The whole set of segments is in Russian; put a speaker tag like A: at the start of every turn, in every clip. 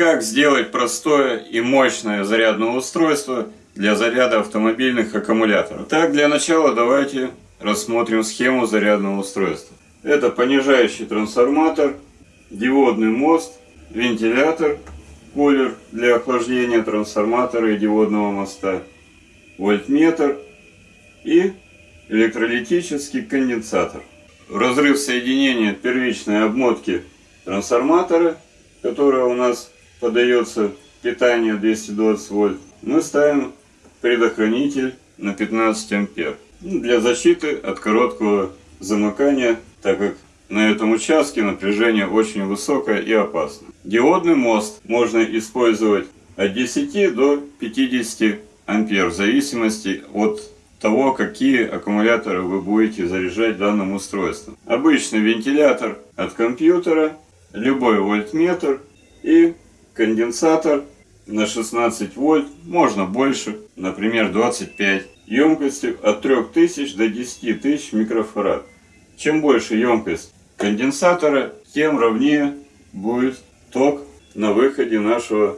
A: Как сделать простое и мощное зарядное устройство для заряда автомобильных аккумуляторов? Так, для начала давайте рассмотрим схему зарядного устройства. Это понижающий трансформатор, диодный мост, вентилятор, кулер для охлаждения трансформатора и диодного моста, вольтметр и электролитический конденсатор. Разрыв соединения первичной обмотки трансформатора, которая у нас подается питание 220 вольт, мы ставим предохранитель на 15 ампер. Ну, для защиты от короткого замыкания, так как на этом участке напряжение очень высокое и опасно. Диодный мост можно использовать от 10 до 50 ампер в зависимости от того, какие аккумуляторы вы будете заряжать данным устройством. Обычный вентилятор от компьютера, любой вольтметр и конденсатор на 16 вольт, можно больше, например 25, емкостью от 3000 до 10 тысяч микрофарад. Чем больше емкость конденсатора, тем ровнее будет ток на выходе нашего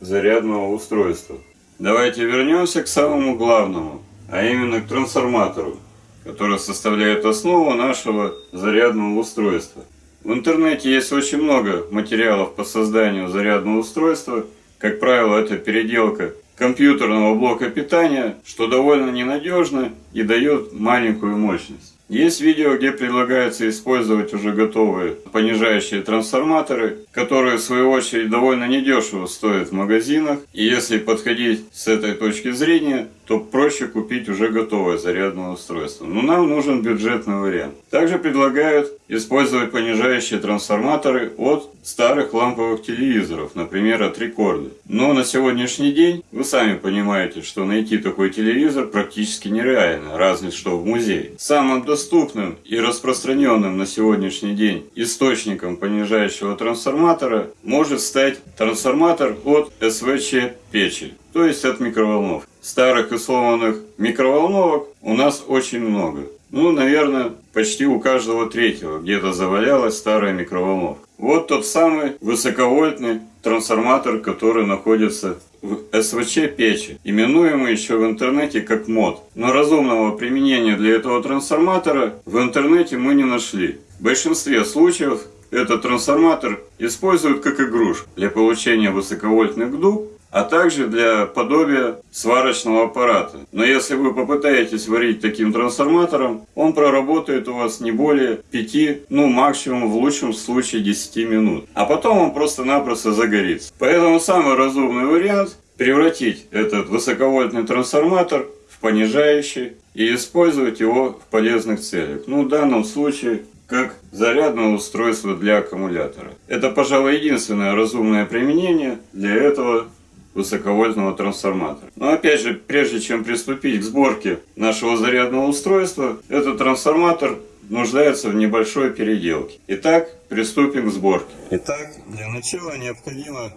A: зарядного устройства. Давайте вернемся к самому главному, а именно к трансформатору, который составляет основу нашего зарядного устройства. В интернете есть очень много материалов по созданию зарядного устройства. Как правило, это переделка компьютерного блока питания, что довольно ненадежно и дает маленькую мощность. Есть видео, где предлагается использовать уже готовые понижающие трансформаторы, которые в свою очередь довольно недешево стоят в магазинах. И если подходить с этой точки зрения, то проще купить уже готовое зарядное устройство. Но нам нужен бюджетный вариант. Также предлагают использовать понижающие трансформаторы от старых ламповых телевизоров, например, от рекорда. Но на сегодняшний день вы сами понимаете, что найти такой телевизор практически нереально, разве что в музее. Самым доступным и распространенным на сегодняшний день источником понижающего трансформатора может стать трансформатор от СВЧ печи, то есть от микроволновки старых и сломанных микроволновок у нас очень много. Ну, наверное, почти у каждого третьего где-то завалялась старая микроволновка. Вот тот самый высоковольтный трансформатор, который находится в СВЧ печи, именуемый еще в интернете как мод. Но разумного применения для этого трансформатора в интернете мы не нашли. В большинстве случаев этот трансформатор используют как игрушку для получения высоковольтных дуг а также для подобия сварочного аппарата. Но если вы попытаетесь варить таким трансформатором, он проработает у вас не более 5, ну максимум в лучшем случае 10 минут. А потом он просто-напросто загорится. Поэтому самый разумный вариант превратить этот высоковольтный трансформатор в понижающий и использовать его в полезных целях. Ну в данном случае как зарядное устройство для аккумулятора. Это, пожалуй, единственное разумное применение для этого высоковольтного трансформатора. Но опять же, прежде чем приступить к сборке нашего зарядного устройства, этот трансформатор нуждается в небольшой переделке. Итак, приступим к сборке. Итак, для начала необходимо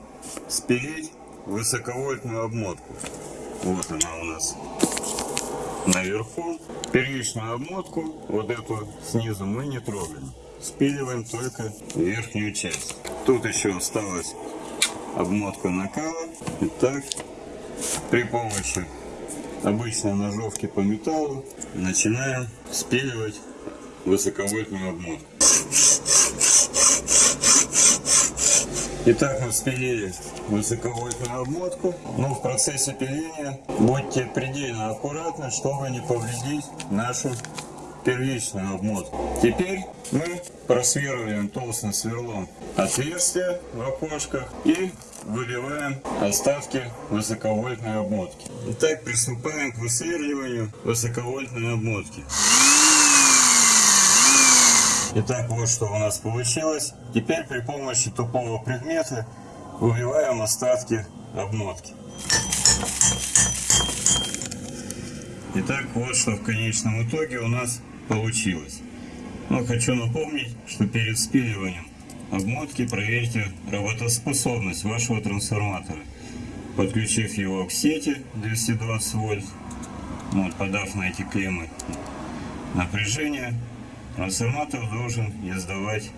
A: спилить высоковольтную обмотку. Вот она у нас наверху. Первичную обмотку, вот эту снизу мы не трогаем. Спиливаем только верхнюю часть. Тут еще осталось обмотка накала. Итак, при помощи обычной ножовки по металлу начинаем спиливать высоковольтную обмотку. Итак, мы спилили высоковольтную обмотку, но в процессе пиления будьте предельно аккуратны, чтобы не повредить нашу первичную обмотку. Теперь мы просверливаем толстым сверлом отверстия в окошках и выбиваем остатки высоковольтной обмотки. Итак, приступаем к высверливанию высоковольтной обмотки. Итак, вот что у нас получилось. Теперь при помощи тупого предмета выбиваем остатки обмотки. Итак, вот что в конечном итоге у нас получилось. Но хочу напомнить, что перед спиливанием обмотки проверьте работоспособность вашего трансформатора, подключив его к сети 220 вольт, вот, подав на эти клеммы напряжение, трансформатор должен издавать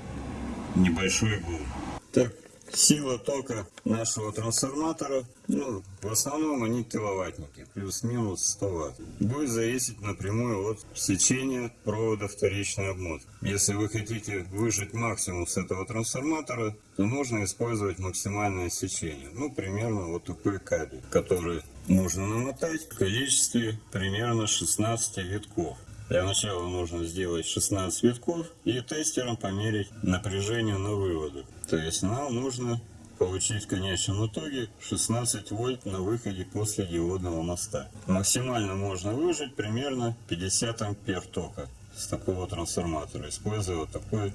A: небольшой гул. Так, Сила тока нашего трансформатора, ну, в основном они киловаттники, плюс-минус 100 ватт, будет зависеть напрямую от сечения провода вторичной обмотки. Если вы хотите выжать максимум с этого трансформатора, то нужно использовать максимальное сечение. Ну, примерно вот такой кабель, который нужно намотать в количестве примерно 16 витков. Для начала нужно сделать 16 витков и тестером померить напряжение на выводах. То есть нам нужно получить в конечном итоге 16 вольт на выходе после диодного моста. Максимально можно выжать примерно 50 ампер тока с такого трансформатора, используя вот такой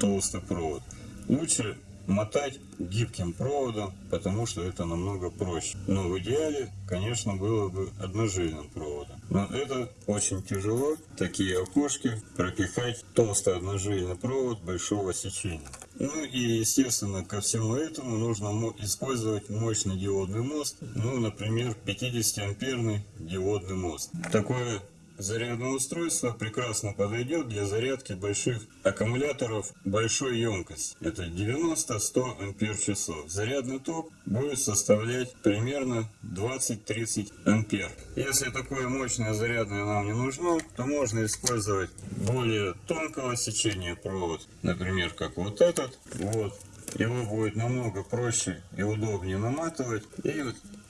A: толстый провод. Лучше мотать гибким проводом, потому что это намного проще. Но в идеале, конечно, было бы одножильным проводом. Но это очень тяжело, такие окошки, пропихать толстый одножильный провод большого сечения. Ну и, естественно, ко всему этому нужно использовать мощный диодный мост, ну, например, 50-амперный диодный мост. Такое Зарядное устройство прекрасно подойдет для зарядки больших аккумуляторов большой емкости. Это 90-100 ампер часов. Зарядный ток будет составлять примерно 20-30 ампер. Если такое мощное зарядное нам не нужно, то можно использовать более тонкого сечения провод. Например, как вот этот. Вот. Его будет намного проще и удобнее наматывать. И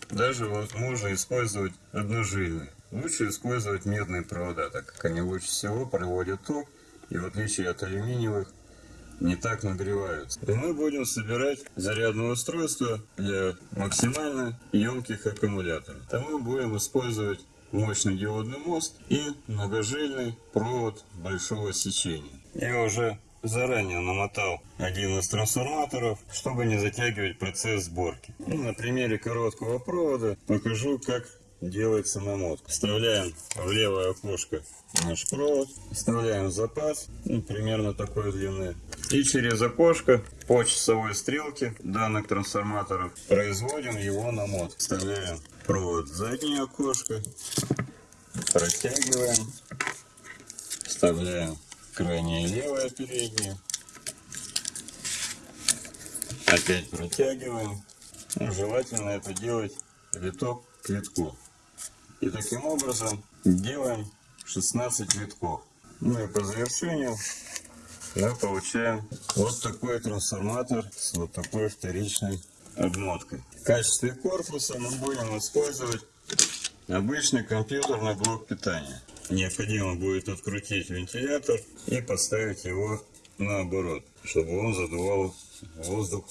A: даже вот можно использовать одножильный. Лучше использовать медные провода, так как они лучше всего проводят ток и в отличие от алюминиевых не так нагреваются. И мы будем собирать зарядное устройство для максимально емких аккумуляторов. Там мы будем использовать мощный диодный мост и многожильный провод большого сечения. Я уже заранее намотал один из трансформаторов, чтобы не затягивать процесс сборки. И на примере короткого провода покажу, как делается намотка. Вставляем в левое окошко наш провод, вставляем запас, ну, примерно такой длины. И через окошко по часовой стрелке данных трансформаторов производим его намот. Вставляем провод в заднее окошко, протягиваем, вставляем крайнее левое переднее, опять протягиваем. Ну, желательно это делать виток к витку. И таким образом делаем 16 витков. Ну и по завершению мы получаем вот такой трансформатор с вот такой вторичной обмоткой. В качестве корпуса мы будем использовать обычный компьютерный блок питания. Необходимо будет открутить вентилятор и поставить его наоборот, чтобы он задувал воздух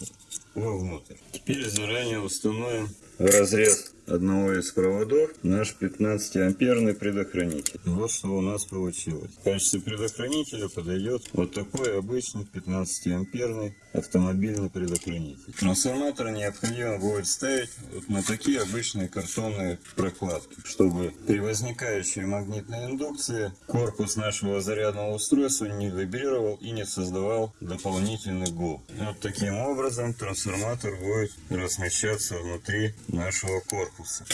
A: вовнутрь. Теперь заранее установим разрез одного из проводов наш 15 амперный предохранитель. Вот что у нас получилось. В качестве предохранителя подойдет вот такой обычный 15 амперный автомобильный предохранитель. Трансформатор необходимо будет ставить вот на такие обычные картонные прокладки, чтобы при возникающей магнитной индукции корпус нашего зарядного устройства не вибрировал и не создавал дополнительный гул. Вот таким образом трансформатор будет размещаться внутри нашего корпуса.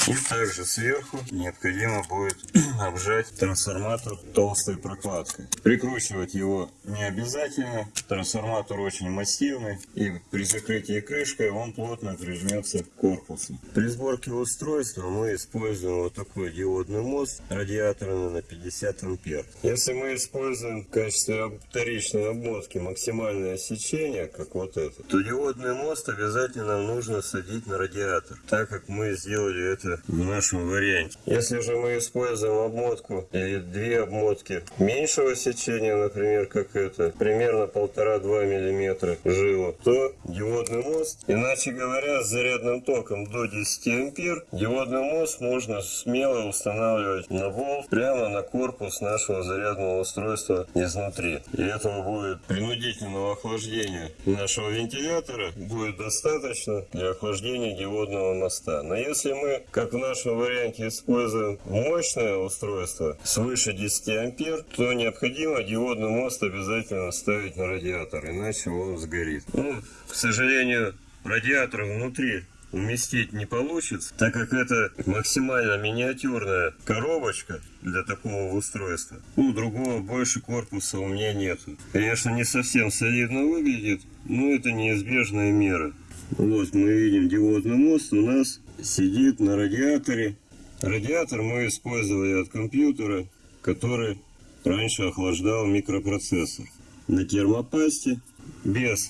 A: И также сверху необходимо будет обжать трансформатор толстой прокладкой. Прикручивать его не обязательно. Трансформатор очень массивный и при закрытии крышкой он плотно прижмется к корпусу. При сборке устройства мы используем вот такой диодный мост радиаторный на 50 ампер. Если мы используем в качестве вторичной обмотки максимальное сечение, как вот это, то диодный мост обязательно нужно садить на радиатор, так как мы сделали это в нашем варианте. Если же мы используем обмотку или две обмотки меньшего сечения, например, как это, примерно полтора-два миллиметра жилу, то диодный мост, иначе говоря, с зарядным током до 10 ампер, диодный мост можно смело устанавливать на болт прямо на корпус нашего зарядного устройства изнутри. И этого будет принудительного охлаждения нашего вентилятора будет достаточно для охлаждения диодного моста. Но если мы, как в нашем варианте, используем мощное устройство свыше 10 ампер, то необходимо диодный мост обязательно ставить на радиатор, иначе он сгорит. Ну, к сожалению, радиатор внутри уместить не получится, так как это максимально миниатюрная коробочка для такого устройства. Ну, другого больше корпуса у меня нет. Конечно, не совсем солидно выглядит, но это неизбежная мера. Вот мы видим диодный мост у нас сидит на радиаторе. Радиатор мы использовали от компьютера, который раньше охлаждал микропроцессор. На термопасте без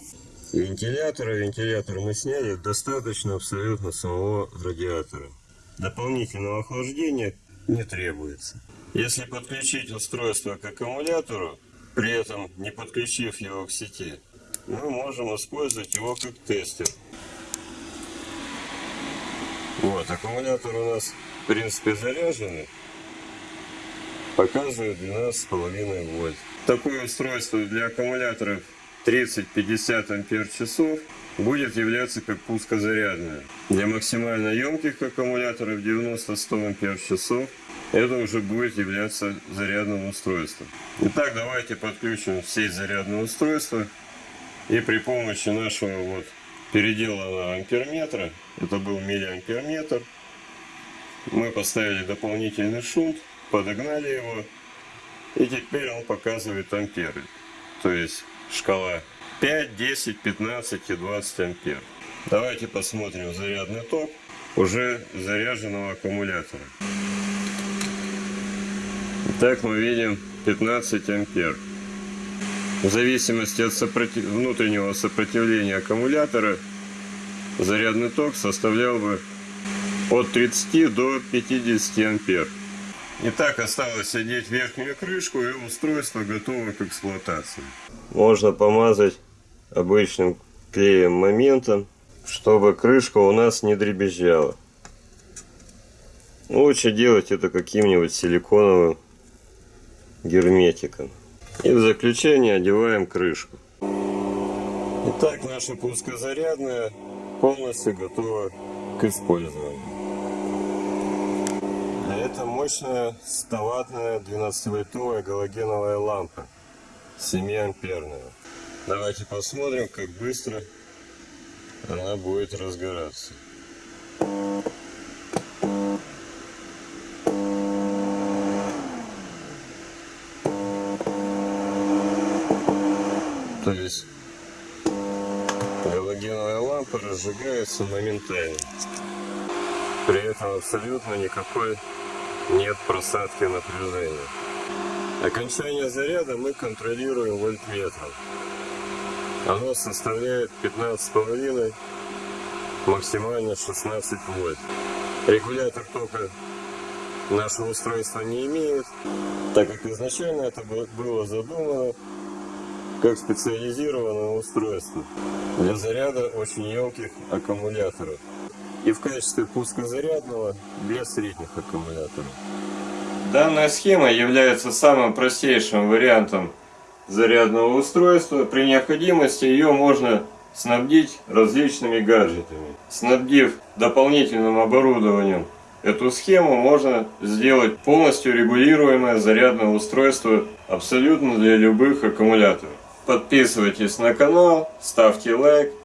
A: вентилятора. Вентилятор мы сняли. Достаточно абсолютно самого радиатора. Дополнительного охлаждения не требуется. Если подключить устройство к аккумулятору, при этом не подключив его к сети, мы можем использовать его как тестер. Вот, аккумулятор у нас в принципе заряженный. Показывает 12,5 вольт. Такое устройство для аккумуляторов 30-50 ампер часов будет являться как пускозарядное. Для максимально емких аккумуляторов 90-100 ампер часов это уже будет являться зарядным устройством. Итак, давайте подключим сеть зарядное устройство и при помощи нашего вот переделанного амперметра, это был миллиамперметр, мы поставили дополнительный шунт, подогнали его и теперь он показывает амперы. То есть шкала 5, 10, 15 и 20 ампер. Давайте посмотрим зарядный ток уже заряженного аккумулятора. Итак, мы видим 15 ампер. В зависимости от сопротив... внутреннего сопротивления аккумулятора, зарядный ток составлял бы от 30 до 50 ампер. Итак, осталось одеть верхнюю крышку и устройство готово к эксплуатации. Можно помазать обычным клеем моментом, чтобы крышка у нас не дребезжала. Лучше делать это каким-нибудь силиконовым герметиком. И в заключение одеваем крышку. Итак, наша пускозарядная полностью готова к использованию. Это мощная 100-ваттная 12-вольтовая галогеновая лампа 7 амперная. Давайте посмотрим, как быстро она будет разгораться. Разжигается моментально. При этом абсолютно никакой нет просадки напряжения. Окончание заряда мы контролируем вольтметром. Оно составляет 15,5, максимально 16 вольт. Регулятор тока наше устройство не имеет, так как изначально это было задумано как специализированное устройство для заряда очень емких аккумуляторов и в качестве пускозарядного для средних аккумуляторов. Данная схема является самым простейшим вариантом зарядного устройства. При необходимости ее можно снабдить различными гаджетами. Снабдив дополнительным оборудованием эту схему, можно сделать полностью регулируемое зарядное устройство абсолютно для любых аккумуляторов. Подписывайтесь на канал, ставьте лайк